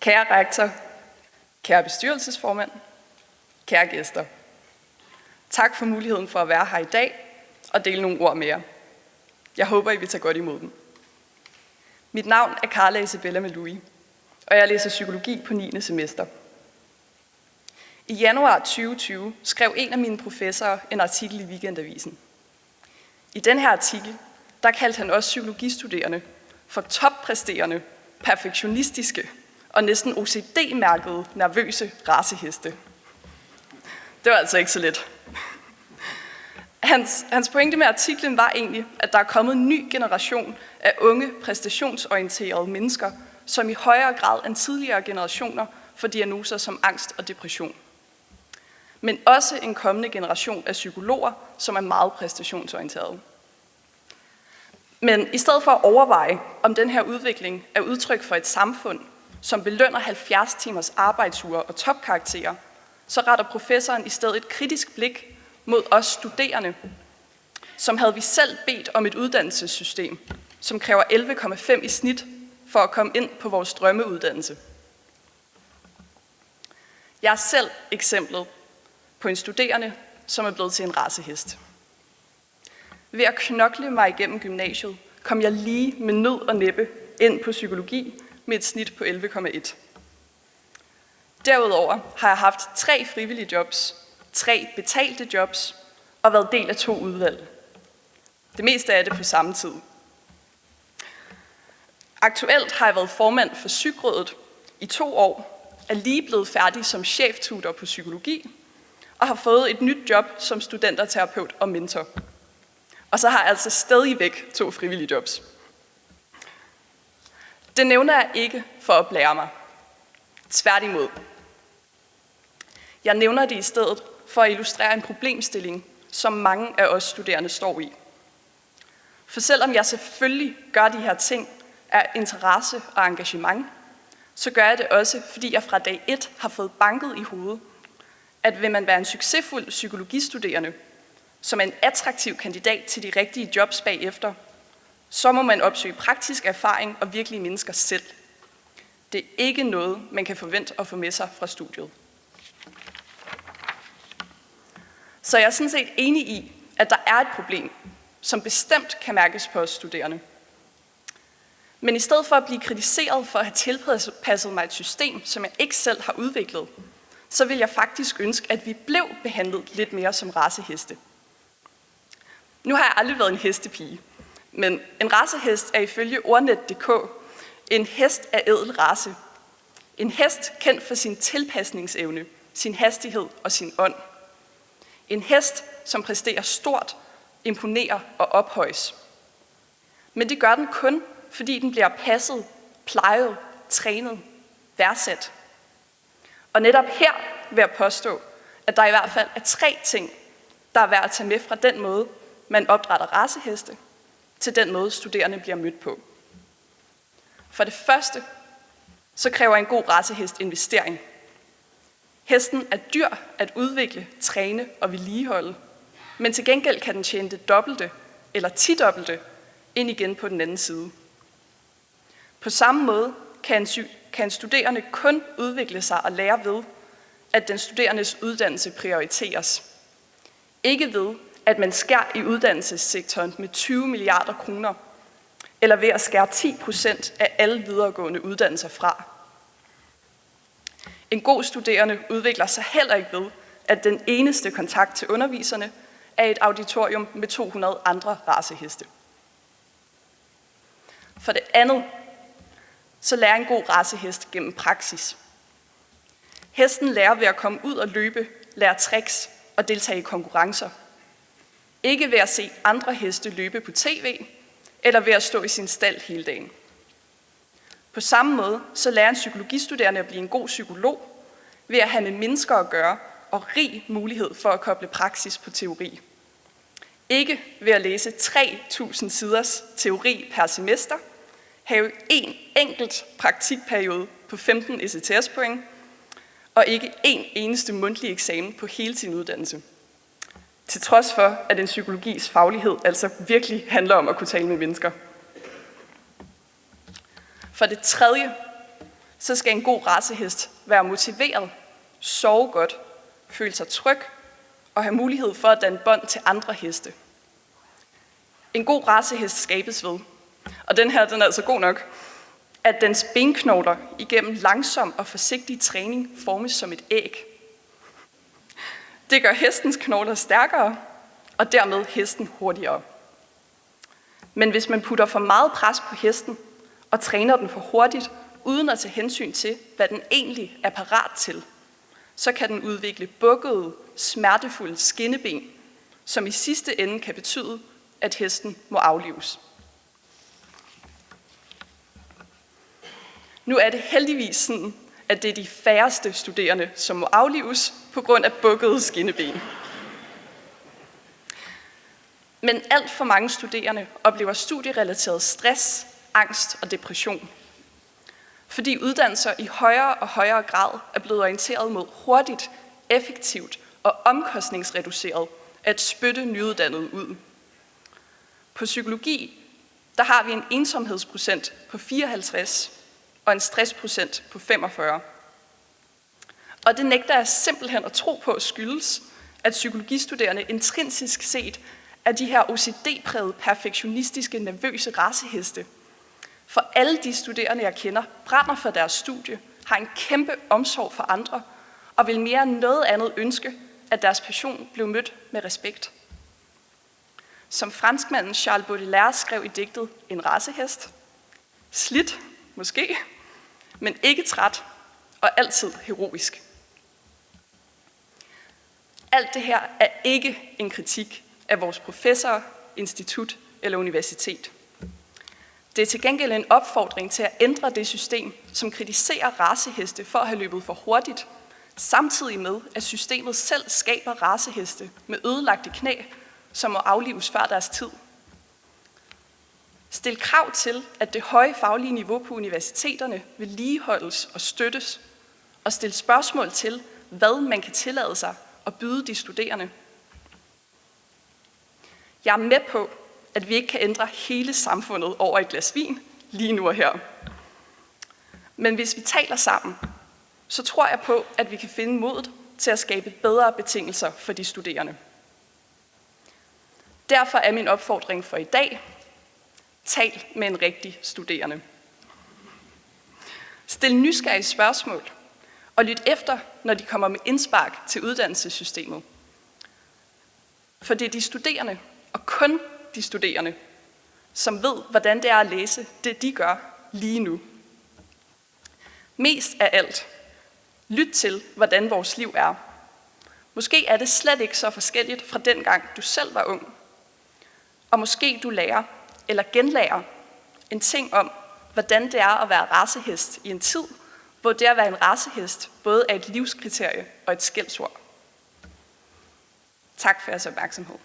Kære rektor, kære bestyrelsesformand, kære gæster. Tak for muligheden for at være her i dag og dele nogle ord med jer. Jeg håber, I vil tage godt imod dem. Mit navn er Carla Isabella Melui, og jeg læser psykologi på 9. semester. I januar 2020 skrev en af mine professorer en artikel i Weekendavisen. I den her artikel, der kaldte han også psykologistuderende for toppræsterende, perfektionistiske og næsten OCD-mærkede nervøse raceheste. Det var altså ikke så let. Hans, hans pointe med artiklen var egentlig, at der er kommet en ny generation af unge, præstationsorienterede mennesker, som i højere grad end tidligere generationer får diagnoser som angst og depression. Men også en kommende generation af psykologer, som er meget præstationsorienterede. Men i stedet for at overveje, om den her udvikling er udtryk for et samfund, som belønner 70 timers arbejdsuger og topkarakterer, så retter professoren i stedet et kritisk blik mod os studerende, som havde vi selv bedt om et uddannelsessystem, som kræver 11,5 i snit for at komme ind på vores drømmeuddannelse. Jeg er selv eksemplet på en studerende, som er blevet til en racehest. Ved at knokle mig igennem gymnasiet, kom jeg lige med nød og næppe ind på psykologi med et snit på 11,1. Derudover har jeg haft tre frivillige jobs, tre betalte jobs og været del af to udvalg. Det meste af det på samme tid. Aktuelt har jeg været formand for Psykrådet i to år, er lige blevet færdig som cheftutor på psykologi og har fået et nyt job som studenterterapeut og mentor. Og så har jeg altså stadigvæk to frivillige jobs. Det nævner jeg ikke for at blære mig. Tværtimod. Jeg nævner det i stedet for at illustrere en problemstilling, som mange af os studerende står i. For selvom jeg selvfølgelig gør de her ting af interesse og engagement, så gør jeg det også, fordi jeg fra dag 1 har fået banket i hovedet, at vil man være en succesfuld psykologistuderende, som er en attraktiv kandidat til de rigtige jobs bagefter, så må man opsøge praktisk erfaring og virkelige mennesker selv. Det er ikke noget, man kan forvente at få med sig fra studiet. Så jeg er sådan set enig i, at der er et problem, som bestemt kan mærkes på os studerende. Men i stedet for at blive kritiseret for at have tilpasset mig et system, som jeg ikke selv har udviklet, så vil jeg faktisk ønske, at vi blev behandlet lidt mere som raceheste. Nu har jeg aldrig været en hestepige, men en racehest er ifølge ordnet.dk en hest af edel race. En hest kendt for sin tilpasningsevne, sin hastighed og sin ånd. En hest, som præsterer stort, imponerer og ophøjes. Men det gør den kun, fordi den bliver passet, plejet, trænet, værdsat. Og netop her vil jeg påstå, at der i hvert fald er tre ting, der er værd at tage med fra den måde, man opdrætter raceheste, til den måde, studerende bliver mødt på. For det første, så kræver en god racehest investering. Hesten er dyr at udvikle, træne og vedligeholde, men til gengæld kan den tjene det dobbelte eller tidobbelte ind igen på den anden side. På samme måde kan en, kan en studerende kun udvikle sig og lære ved, at den studerendes uddannelse prioriteres. Ikke ved, at man skærer i uddannelsessektoren med 20 milliarder kroner, eller ved at skære 10 procent af alle videregående uddannelser fra. En god studerende udvikler sig heller ikke ved, at den eneste kontakt til underviserne er et auditorium med 200 andre raceheste. For det andet, så lærer en god racehest gennem praksis. Hesten lærer ved at komme ud og løbe, lære tricks og deltage i konkurrencer. Ikke ved at se andre heste løbe på tv, eller ved at stå i sin stald hele dagen. På samme måde så lærer en psykologistuderende at blive en god psykolog ved at have med mennesker at gøre og rig mulighed for at koble praksis på teori. Ikke ved at læse 3.000 siders teori per semester, have en enkelt praktikperiode på 15 ECTS-point, og ikke en eneste mundtlig eksamen på hele sin uddannelse. Til trods for, at en psykologis faglighed altså virkelig handler om at kunne tale med mennesker. For det tredje, så skal en god racehest være motiveret, sove godt, føle sig tryg og have mulighed for at danne bånd til andre heste. En god racehest skabes ved, og den her den er altså god nok, at dens benknogler igennem langsom og forsigtig træning formes som et æg. Det gør hestens knogler stærkere, og dermed hesten hurtigere. Men hvis man putter for meget pres på hesten og træner den for hurtigt, uden at tage hensyn til, hvad den egentlig er parat til, så kan den udvikle bukkede, smertefulde skinneben, som i sidste ende kan betyde, at hesten må aflives. Nu er det heldigvis sådan, at det er de færreste studerende, som må aflives på grund af bukkede skinneben. Men alt for mange studerende oplever studierelateret stress, angst og depression. Fordi uddannelser i højere og højere grad er blevet orienteret mod hurtigt, effektivt og omkostningsreduceret at spytte nyuddannede ud. På psykologi der har vi en ensomhedsprocent på 54 og en stressprocent på 45. Og det nægter jeg simpelthen at tro på skyldes, at psykologistuderende intrinsisk set er de her OCD-prægede, perfektionistiske, nervøse raceheste. For alle de studerende, jeg kender, brænder for deres studie, har en kæmpe omsorg for andre, og vil mere end noget andet ønske, at deres passion blev mødt med respekt. Som franskmanden Charles Baudelaire skrev i digtet En racehest. Slidt, måske, men ikke træt og altid heroisk. Alt det her er ikke en kritik af vores professor, institut eller universitet. Det er til gengæld en opfordring til at ændre det system, som kritiserer raceheste for at have løbet for hurtigt, samtidig med, at systemet selv skaber raceheste med ødelagte knæ, som må aflives før deres tid. Stil krav til, at det høje faglige niveau på universiteterne vedligeholdes og støttes, og stil spørgsmål til, hvad man kan tillade sig at byde de studerende. Jeg er med på, at vi ikke kan ændre hele samfundet over et glas vin lige nu og her. Men hvis vi taler sammen, så tror jeg på, at vi kan finde modet til at skabe bedre betingelser for de studerende. Derfor er min opfordring for i dag, tal med en rigtig studerende. Stil nysgerrige spørgsmål, og lyt efter, når de kommer med indspark til uddannelsessystemet. For det er de studerende, og kun de studerende, som ved, hvordan det er at læse det, de gør lige nu. Mest af alt, lyt til, hvordan vores liv er. Måske er det slet ikke så forskelligt fra den gang, du selv var ung. Og måske du lærer, eller genlærer, en ting om, hvordan det er at være racehest i en tid, hvor det at være en racehest både er et livskriterie og et skældsord. Tak for jeres opmærksomhed.